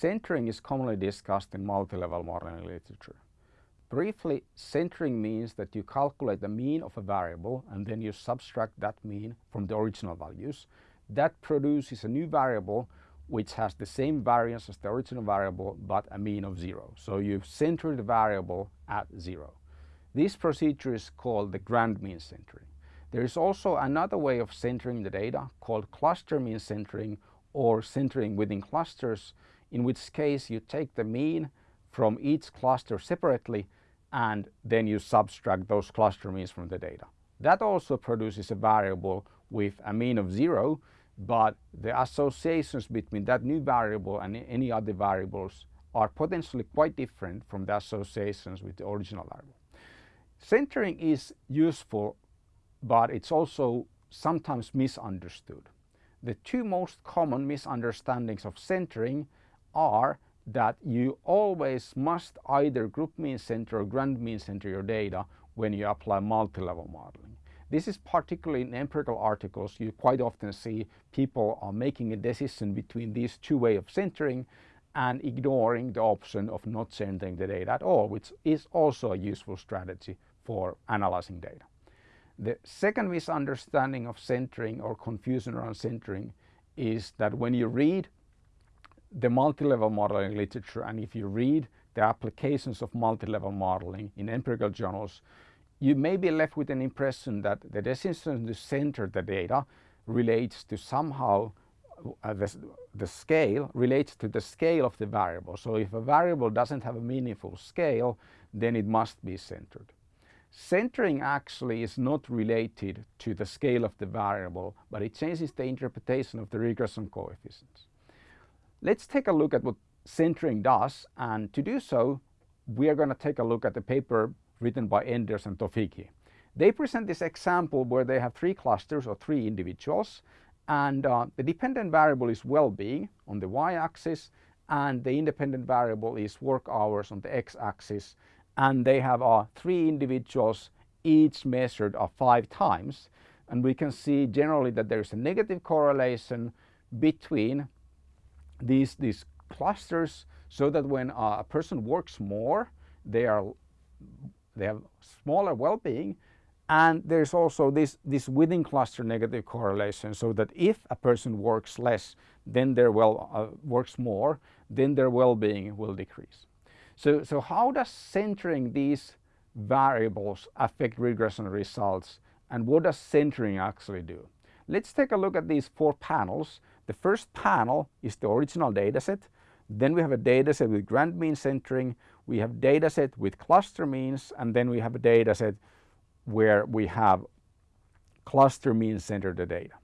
centering is commonly discussed in multi-level modeling literature. Briefly, centering means that you calculate the mean of a variable and then you subtract that mean from the original values. That produces a new variable which has the same variance as the original variable but a mean of zero. So you've centered the variable at zero. This procedure is called the grand mean centering. There is also another way of centering the data called cluster mean centering or centering within clusters in which case you take the mean from each cluster separately and then you subtract those cluster means from the data. That also produces a variable with a mean of zero but the associations between that new variable and any other variables are potentially quite different from the associations with the original variable. Centering is useful but it's also sometimes misunderstood. The two most common misunderstandings of centering are that you always must either group mean center or grand mean center your data when you apply multi-level modeling. This is particularly in empirical articles you quite often see people are making a decision between these two ways of centering and ignoring the option of not centering the data at all which is also a useful strategy for analyzing data. The second misunderstanding of centering or confusion around centering is that when you read the multi-level modeling literature and if you read the applications of multi-level modeling in empirical journals, you may be left with an impression that the decision to center the data relates to somehow uh, the, the scale relates to the scale of the variable. So if a variable doesn't have a meaningful scale, then it must be centered. Centering actually is not related to the scale of the variable, but it changes the interpretation of the regression coefficients. Let's take a look at what centering does and to do so we are going to take a look at the paper written by Enders and Tofighi. They present this example where they have three clusters or three individuals and uh, the dependent variable is well-being on the y-axis and the independent variable is work hours on the x-axis and they have uh, three individuals each measured uh, five times and we can see generally that there is a negative correlation between these, these clusters so that when a person works more, they are they have smaller well-being and there's also this, this within cluster negative correlation so that if a person works less then their well uh, works more then their well-being will decrease. So, so how does centering these variables affect regression results and what does centering actually do? Let's take a look at these four panels the first panel is the original dataset. Then we have a dataset with grand mean centering. We have dataset with cluster means and then we have a dataset where we have cluster mean centered the data.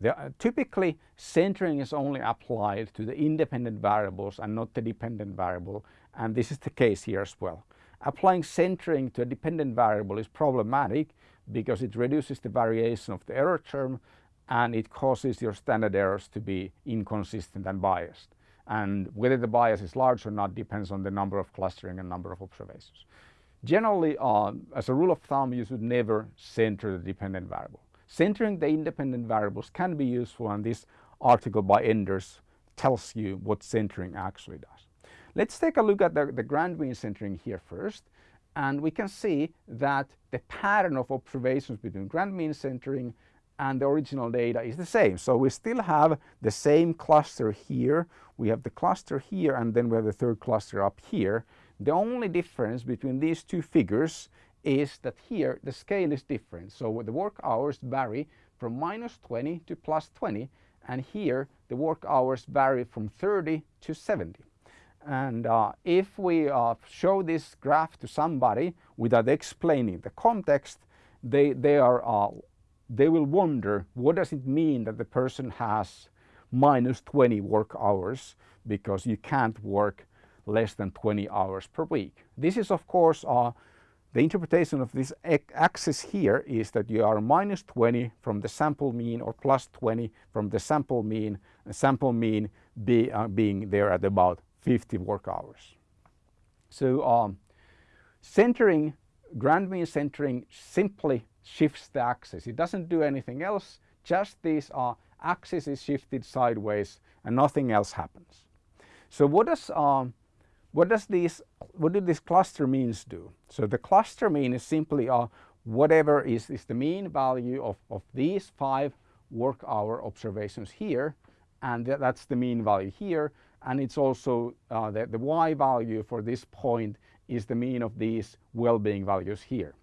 The, uh, typically centering is only applied to the independent variables and not the dependent variable and this is the case here as well. Applying centering to a dependent variable is problematic because it reduces the variation of the error term and it causes your standard errors to be inconsistent and biased. And whether the bias is large or not depends on the number of clustering and number of observations. Generally, uh, as a rule of thumb, you should never center the dependent variable. Centering the independent variables can be useful and this article by Enders tells you what centering actually does. Let's take a look at the, the grand mean centering here first and we can see that the pattern of observations between grand mean centering and the original data is the same. So we still have the same cluster here. We have the cluster here and then we have the third cluster up here. The only difference between these two figures is that here the scale is different. So the work hours vary from minus 20 to plus 20 and here the work hours vary from 30 to 70. And uh, if we uh, show this graph to somebody without explaining the context, they, they are uh, they will wonder what does it mean that the person has minus 20 work hours because you can't work less than 20 hours per week. This is of course uh, the interpretation of this axis here is that you are minus 20 from the sample mean or plus 20 from the sample mean, the sample mean be, uh, being there at about 50 work hours. So um, centering, grand mean centering simply shifts the axis. It doesn't do anything else, just these uh, axis is shifted sideways and nothing else happens. So what does um, what does these what do these cluster means do? So the cluster mean is simply uh, whatever is, is the mean value of, of these five work hour observations here and th that's the mean value here and it's also uh, the, the y value for this point is the mean of these well-being values here.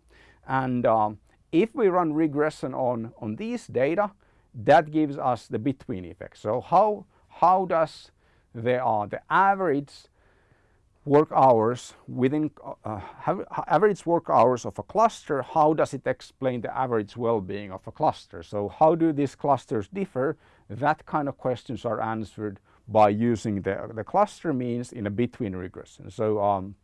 And um, if we run regression on, on these data, that gives us the between effect. So how, how does the, uh, the average work hours within uh, average work hours of a cluster, how does it explain the average well-being of a cluster? So how do these clusters differ? That kind of questions are answered by using the, the cluster means in a between regression. So um,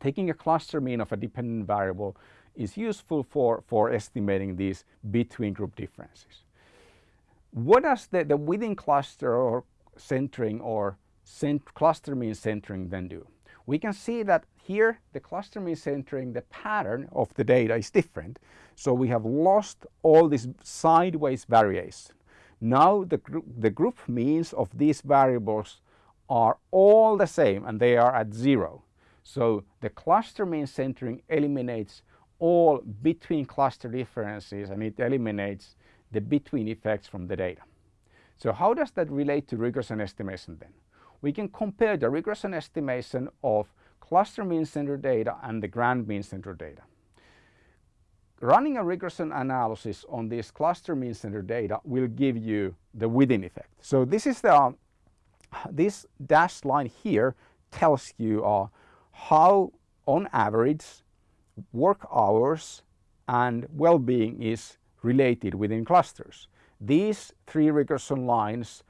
taking a cluster mean of a dependent variable is useful for, for estimating these between group differences. What does the, the within cluster or centering or cent cluster mean centering then do? We can see that here the cluster mean centering, the pattern of the data is different. So we have lost all this sideways variation. Now the, gr the group means of these variables are all the same and they are at zero. So the cluster mean centering eliminates all between cluster differences and it eliminates the between effects from the data. So how does that relate to regression estimation then? We can compare the regression estimation of cluster mean center data and the grand mean center data. Running a regression analysis on this cluster mean center data will give you the within effect. So this is the um, this dashed line here tells you uh, how on average work hours and well-being is related within clusters. These three regression lines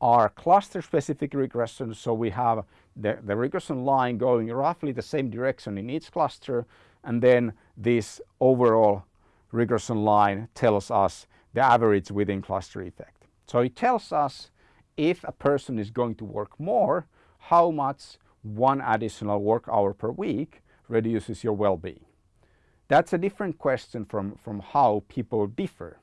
are cluster specific regressions so we have the, the regression line going roughly the same direction in each cluster and then this overall regression line tells us the average within cluster effect. So it tells us if a person is going to work more, how much one additional work hour per week reduces your well-being. That's a different question from, from how people differ.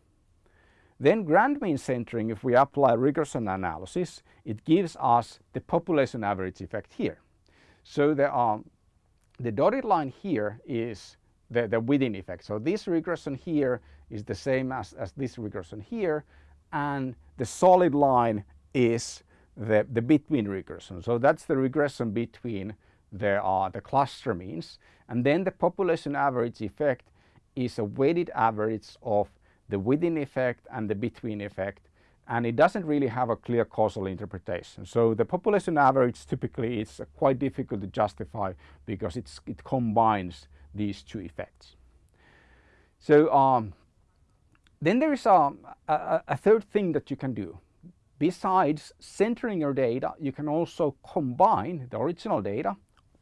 Then grand mean centering, if we apply regression analysis, it gives us the population average effect here. So the, um, the dotted line here is the, the within effect. So this regression here is the same as, as this regression here and the solid line is the, the between regression. So that's the regression between the, are the cluster means. And then the population average effect is a weighted average of the within effect and the between effect and it doesn't really have a clear causal interpretation. So the population average typically is quite difficult to justify because it combines these two effects. So um, then there is a, a, a third thing that you can do. Besides centering your data, you can also combine the original data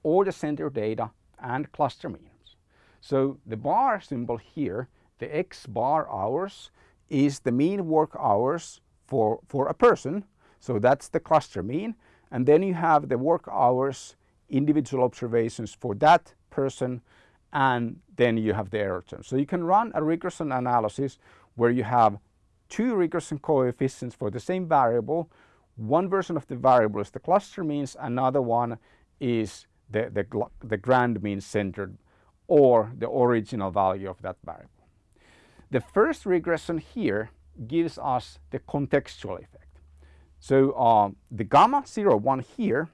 or the center data and cluster means. So the bar symbol here the X bar hours is the mean work hours for, for a person. So that's the cluster mean. And then you have the work hours, individual observations for that person, and then you have the error term. So you can run a regression analysis where you have two regression coefficients for the same variable. One version of the variable is the cluster means, another one is the, the, the grand mean centered or the original value of that variable. The first regression here gives us the contextual effect. So uh, the gamma 0, 1 here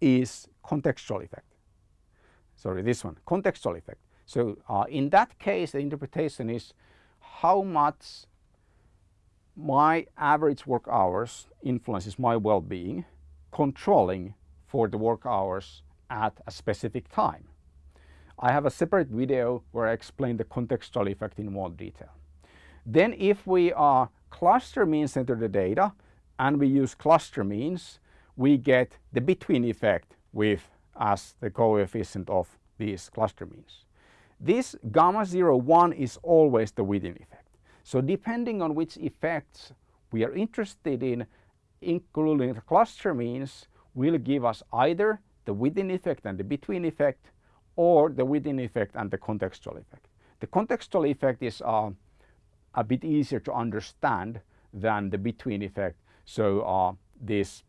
is contextual effect. Sorry, this one, contextual effect. So uh, in that case, the interpretation is how much my average work hours influences my well-being, controlling for the work hours at a specific time. I have a separate video where I explain the contextual effect in more detail. Then if we are cluster mean center the data and we use cluster means, we get the between effect with as the coefficient of these cluster means. This gamma 0, 1 is always the within effect. So depending on which effects we are interested in, including the cluster means will give us either the within effect and the between effect or the within effect and the contextual effect. The contextual effect is uh, a bit easier to understand than the between effect. So uh, this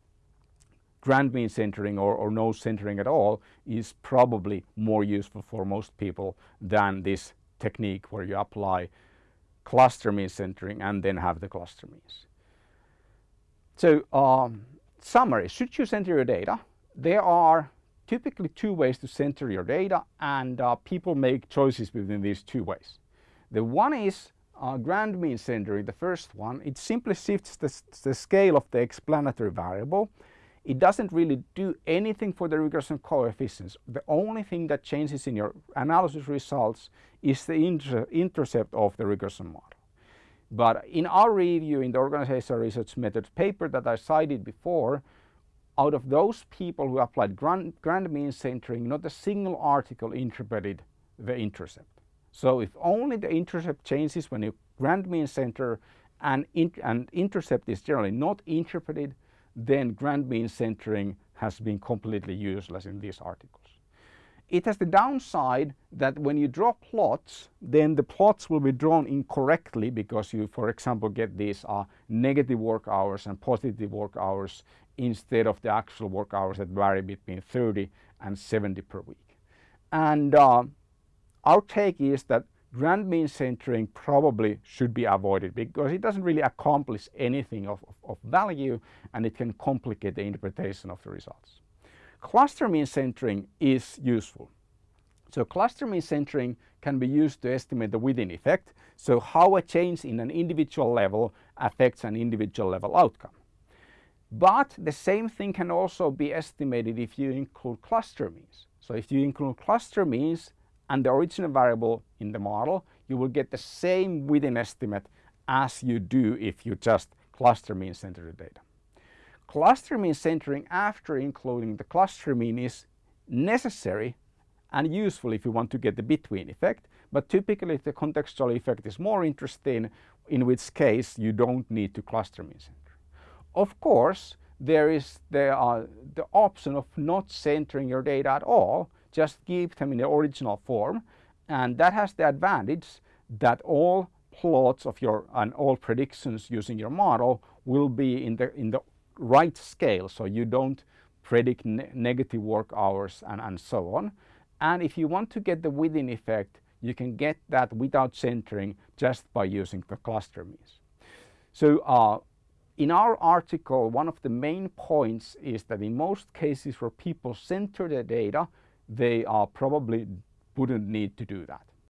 grand mean centering or, or no centering at all is probably more useful for most people than this technique where you apply cluster mean centering and then have the cluster means. So um, summary, should you center your data? There are typically two ways to center your data and uh, people make choices within these two ways. The one is uh, grand mean centering, the first one, it simply shifts the, the scale of the explanatory variable. It doesn't really do anything for the regression coefficients. The only thing that changes in your analysis results is the inter intercept of the regression model. But in our review in the organizational research methods paper that I cited before, out of those people who applied grand, grand mean centering, not a single article interpreted the intercept. So if only the intercept changes when you grand mean center and, in, and intercept is generally not interpreted, then grand mean centering has been completely useless in these articles. It has the downside that when you draw plots, then the plots will be drawn incorrectly because you, for example, get these uh, negative work hours and positive work hours instead of the actual work hours that vary between 30 and 70 per week. And uh, our take is that grand mean centering probably should be avoided because it doesn't really accomplish anything of, of, of value and it can complicate the interpretation of the results. Cluster mean centering is useful. So cluster mean centering can be used to estimate the within effect, so how a change in an individual level affects an individual level outcome. But the same thing can also be estimated if you include cluster means. So if you include cluster means and the original variable in the model, you will get the same within estimate as you do if you just cluster mean center the data. Cluster mean centering after including the cluster mean is necessary and useful if you want to get the between effect, but typically the contextual effect is more interesting, in which case you don't need to cluster mean center. Of course, there is the, the option of not centering your data at all, just keep them in the original form and that has the advantage that all plots of your and all predictions using your model will be in the in the right scale so you don't predict ne negative work hours and, and so on. And if you want to get the within effect, you can get that without centering just by using the cluster means. So uh, in our article, one of the main points is that in most cases where people center the data, they uh, probably wouldn't need to do that.